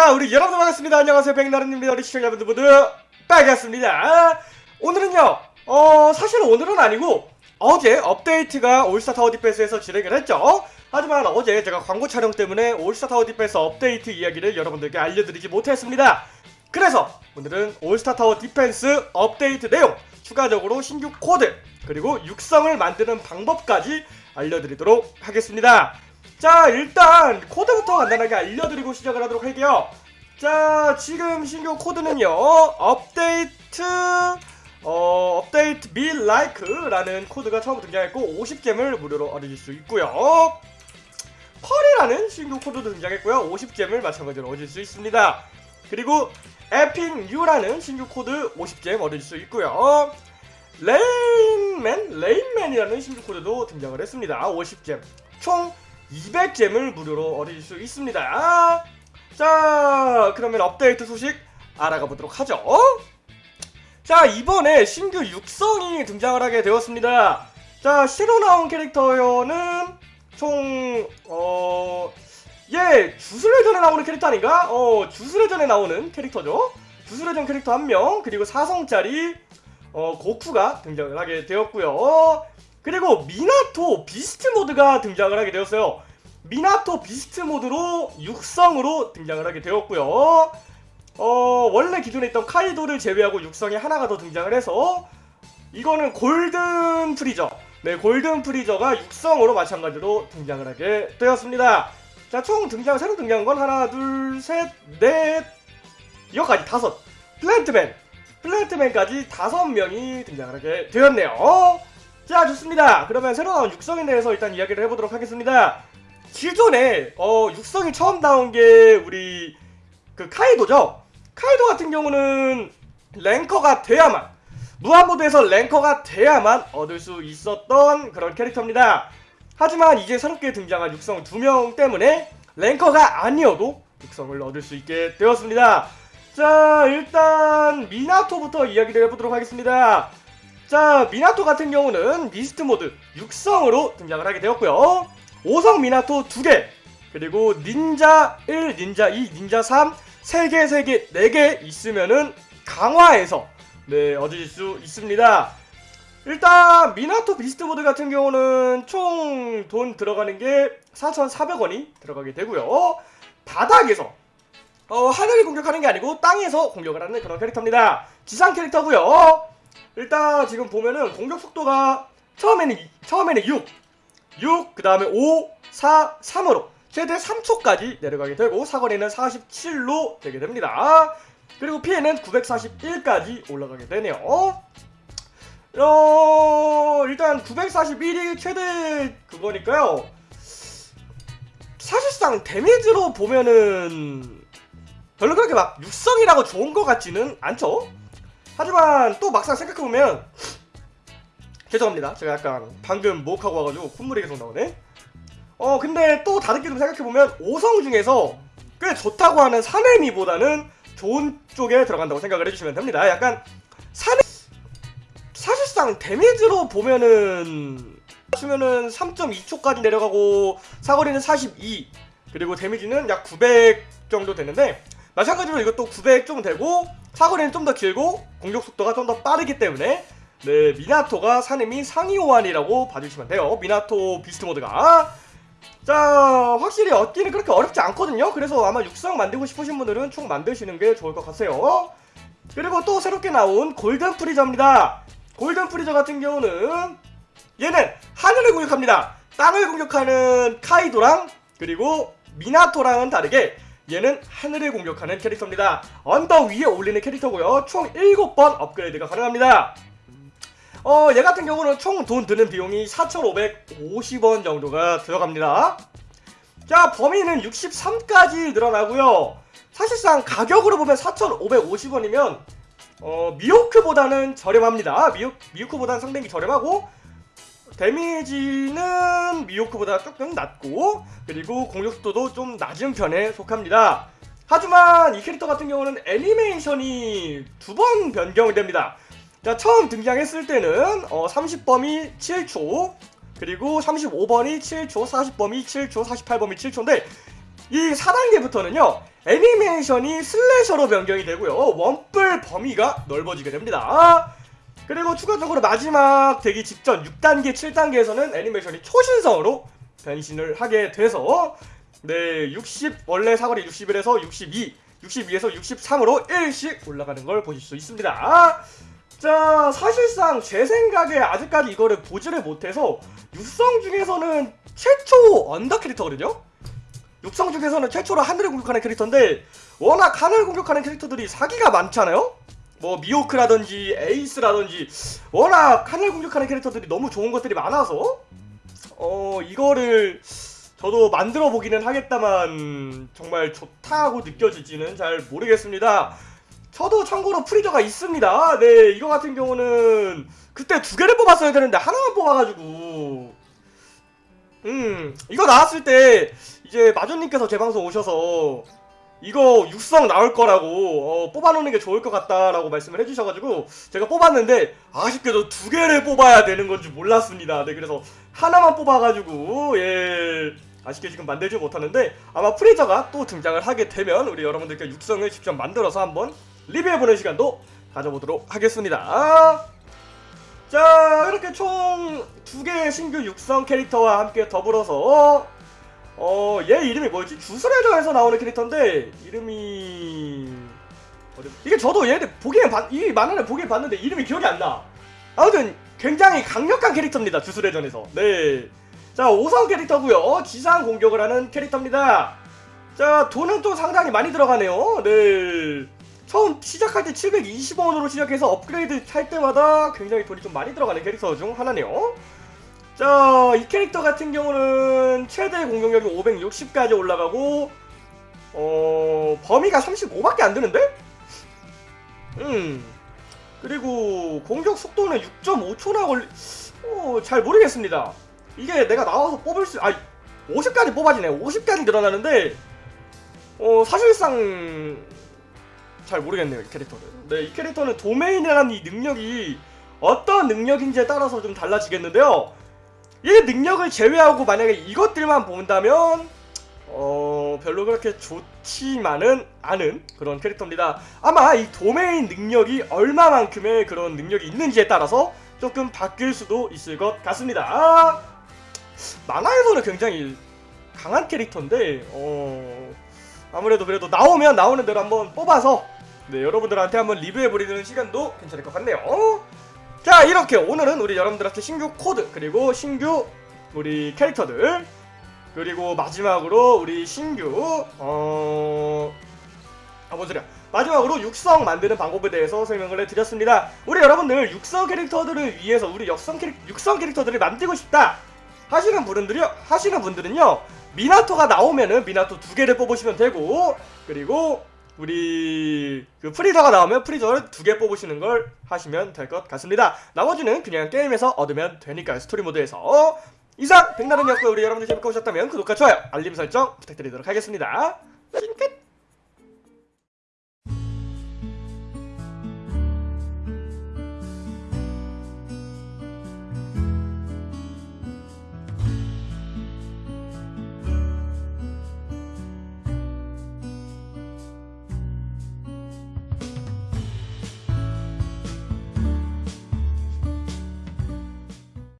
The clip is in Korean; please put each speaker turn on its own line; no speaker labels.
자 우리 여러분 반갑습니다. 안녕하세요. 백나른입니다. 우리 시청자분들 모두 반갑습니다. 오늘은요 어 사실 오늘은 아니고 어제 업데이트가 올스타 타워 디펜스에서 진행을 했죠. 하지만 어제 제가 광고 촬영 때문에 올스타 타워 디펜스 업데이트 이야기를 여러분들께 알려드리지 못했습니다. 그래서 오늘은 올스타 타워 디펜스 업데이트 내용 추가적으로 신규 코드 그리고 육성을 만드는 방법까지 알려드리도록 하겠습니다 자 일단 코드부터 간단하게 알려드리고 시작을 하도록 할게요. 자 지금 신규 코드는요. 업데이트 어 update like라는 코드가 처음 등장했고 50gem을 무료로 얻으실 수 있고요. pearl이라는 신규 코드도 등장했고요. 50gem을 마찬가지로 얻을 수 있습니다. 그리고 epic U라는 신규 코드 50gem 얻을 수 있고요. 레인맨? 레인맨이라는 신규 코드도 등장을 했습니다. 50gem 총 200gem을 무료로 얻을 수 있습니다. 자, 그러면 업데이트 소식 알아가 보도록 하죠. 자, 이번에 신규 육성이 등장을 하게 되었습니다. 자, 새로 나온 캐릭터는 총, 어, 예, 주술회전에 나오는 캐릭터 아닌가? 어, 주술회전에 나오는 캐릭터죠. 주술회전 캐릭터 한 명, 그리고 4성짜리, 어, 고쿠가 등장을 하게 되었고요. 그리고 미나토 beast mode가 등장을 하게 되었어요. 미나토 beast mode로 육성으로 등장을 하게 되었고요. 어, 원래 기존에 있던 카이도를 제외하고 육성이 하나가 더 등장을 해서 이거는 골든 프리저. 네, 골든 프리저가 육성으로 마찬가지로 등장을 하게 되었습니다. 자, 총 등장, 새로 등장한 건 하나, 둘, 셋, 넷, 여기까지 다섯. 플랜트맨. 플랜트맨까지 다섯 명이 등장을 하게 되었네요. 자 좋습니다. 그러면 새로 나온 육성에 대해서 일단 이야기를 해보도록 하겠습니다. 기존에 어 육성이 처음 나온 게 우리 그 카이도죠? 카이도 같은 경우는 랭커가 돼야만 무한모드에서 랭커가 돼야만 얻을 수 있었던 그런 캐릭터입니다. 하지만 이제 새롭게 등장한 육성 두 명 때문에 랭커가 아니어도 육성을 얻을 수 있게 되었습니다. 자 일단 미나토부터 이야기를 해보도록 하겠습니다 자 미나토 같은 경우는 beast mode 육성으로 등장을 하게 되었고요. 5성 미나토 2개 그리고 닌자 1, 닌자 2, 닌자 3 3개, 3개, 4개 있으면은 강화해서 네 얻으실 수 있습니다. 일단 미나토 beast mode 같은 경우는 총 돈 들어가는 게 4,400원이 들어가게 되고요. 바닥에서 어, 하늘이 공격하는 게 아니고 땅에서 공격을 하는 그런 캐릭터입니다. 지상 캐릭터고요 일단 지금 보면은 공격 속도가 처음에는 처음에는 6, 6, 그 다음에 5, 4, 3으로 최대 3초까지 내려가게 되고 사거리는 47로 되게 됩니다. 그리고 피해는 941까지 올라가게 되네요. 어, 일단 941이 최대 그거니까요. 사실상 데미지로 보면은 별로 그렇게 막 육성이라고 좋은 것 같지는 않죠? 하지만 또 막상 생각해보면 죄송합니다. 제가 약간 방금 목하고 와가지고 콧물이 계속 나오네. 어 근데 또 다르게 좀 생각해보면 5성 중에서 꽤 좋다고 하는 사네미보다는 좋은 쪽에 들어간다고 생각을 해주시면 됩니다. 약간 사네 사실상 데미지로 보면은 주면은 3.2초까지 내려가고 사거리는 42 그리고 데미지는 약 900 정도 되는데 마찬가지로 이것도 900 좀 되고 사거리는 좀 더 길고 공격 속도가 좀 더 빠르기 때문에 네 미나토가 사nem이 상위 호환이라고 봐주시면 돼요. 미나토 beast mode가. 자 확실히 얻기는 그렇게 어렵지 않거든요. 그래서 아마 육성 만들고 싶으신 분들은 총 만드시는 게 좋을 것 같아요. 그리고 또 새롭게 나온 골든 프리저입니다. 골든 프리저 같은 경우는 얘는 하늘을 공격합니다. 땅을 공격하는 카이도랑 그리고 미나토랑은 다르게 얘는 하늘을 공격하는 캐릭터입니다. 언덕 위에 올리는 캐릭터고요. 총 7번 업그레이드가 가능합니다. 어, 얘 같은 경우는 총 돈 드는 비용이 4,550원 정도가 들어갑니다. 자, 범위는 63까지 늘어나고요. 사실상 가격으로 보면 4,550원이면 어, 미호크보다는 저렴합니다. 미호, 미호크보다는 상당히 저렴하고 데미지는 미호크보다 조금 낮고 그리고 공격속도도 좀 낮은 편에 속합니다. 하지만 이 캐릭터 같은 경우는 애니메이션이 두 번 변경됩니다. 자 처음 등장했을 때는 어, 30범위 7초 그리고 35번이 7초 40범위 7초 48범위 7초인데 이 4단계부터는요 애니메이션이 슬래셔로 변경이 되고요. 원뿔 범위가 넓어지게 됩니다. 그리고 추가적으로 마지막 되기 직전 6단계, 7단계에서는 애니메이션이 초신성으로 변신을 하게 돼서 네, 60 원래 사거리 61에서 62, 62에서 63으로 1씩 올라가는 걸 보실 수 있습니다. 자, 사실상 제 생각에 아직까지 이거를 보지를 못해서 육성 중에서는 최초 언더 캐릭터거든요. 육성 중에서는 최초로 하늘을 공격하는 캐릭터인데 워낙 하늘 공격하는 캐릭터들이 사기가 많잖아요. 뭐 미호크라든지 에이스라든지 워낙 하늘 공격하는 캐릭터들이 너무 좋은 것들이 많아서 어 이거를 저도 만들어 보기는 하겠다만 정말 좋다고 느껴질지는 잘 모르겠습니다. 저도 참고로 프리저가 있습니다. 네 이거 같은 경우는 그때 두 개를 뽑았어야 되는데 하나만 뽑아가지고 음 이거 나왔을 때 이제 마존님께서 제 방송 오셔서 이거 육성 나올 거라고 어, 뽑아놓는 게 좋을 것 같다라고 말씀을 해주셔가지고 제가 뽑았는데 아쉽게도 두 개를 뽑아야 되는 건지 몰랐습니다. 네 그래서 하나만 뽑아가지고 예 아쉽게 지금 만들지 못하는데 아마 프리저가 또 등장을 하게 되면 우리 여러분들께 육성을 직접 만들어서 한번 리뷰해보는 시간도 가져보도록 하겠습니다. 자 이렇게 총 두 개의 신규 육성 캐릭터와 함께 더불어서 어, 얘 이름이 뭐였지? 주스레저에서 나오는 캐릭터인데 이름이 이게 저도 얘를 보기엔 봤, 이 만화를 보기엔 봤는데 이름이 기억이 안 나. 아무튼 굉장히 강력한 캐릭터입니다. 주스레전에서. 네. 자, 5성 캐릭터고요. 지상 공격을 하는 캐릭터입니다. 자, 돈은 또 상당히 많이 들어가네요. 네. 처음 시작할 때 720원으로 시작해서 업그레이드 할 때마다 굉장히 돈이 좀 많이 들어가는 캐릭터 중 하나네요. 자, 이 캐릭터 같은 경우는 최대 공격력이 560까지 올라가고 어, 범위가 35밖에 안 되는데? 음. 그리고 공격 속도는 6.5초나 걸리 어, 잘 모르겠습니다. 이게 내가 나와서 뽑을 수 아, 50까지 뽑아지네. 50까지 늘어나는데 어, 사실상 잘 모르겠네요, 이 캐릭터는. 네, 이 캐릭터는 도메인이라는 이 능력이 어떤 능력인지에 따라서 좀 달라지겠는데요. 이 능력을 제외하고 만약에 이것들만 본다면 어 별로 그렇게 좋지만은 않은 그런 캐릭터입니다. 아마 이 도메인 능력이 얼마만큼의 그런 능력이 있는지에 따라서 조금 바뀔 수도 있을 것 같습니다. 아, 만화에서는 굉장히 강한 캐릭터인데 어 아무래도 그래도 나오면 나오는 대로 한번 뽑아서 네 여러분들한테 한번 리뷰해버리는 시간도 괜찮을 것 같네요. 자 이렇게 오늘은 우리 여러분들한테 신규 코드 그리고 신규 우리 캐릭터들 그리고 마지막으로 우리 신규 어... 아 뭔 소리야. 마지막으로 육성 만드는 방법에 대해서 설명을 해드렸습니다. 우리 여러분들 육성 캐릭터들을 위해서 우리 역성 캐릭 육성 캐릭터들을 만들고 싶다 하시는 분들이요 하시는 분들은요 미나토가 나오면은 미나토 두 개를 뽑으시면 되고 그리고 우리 그 프리저가 나오면 프리저를 두 개 뽑으시는 걸 하시면 될 것 같습니다. 나머지는 그냥 게임에서 얻으면 되니까요. 스토리 모드에서. 이상 백나른이었고요. 우리 여러분들 재밌게 보셨다면 구독과 좋아요, 알림 설정 부탁드리도록 하겠습니다. 찡끗!